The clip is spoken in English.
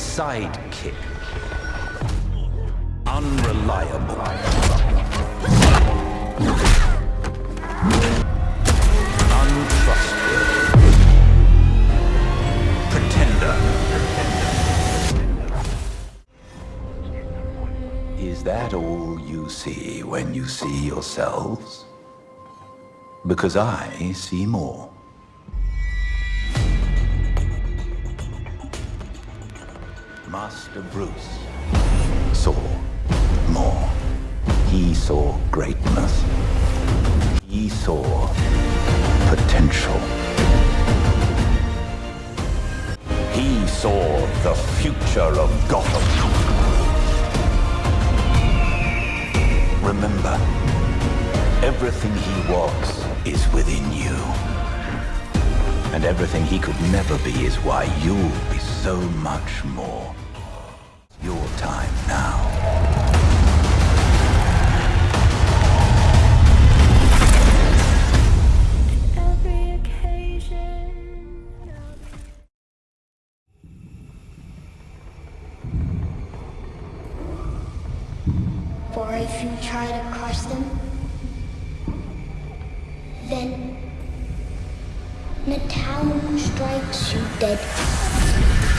sidekick. Unreliable. Is that all you see when you see yourselves? Because I see more. Master Bruce saw more. He saw greatness. He saw potential. He saw the future of Gotham. Remember, everything he was is within you. And everything he could never be is why you'll be so much more. For if you try to crush them, then Natal strikes you dead.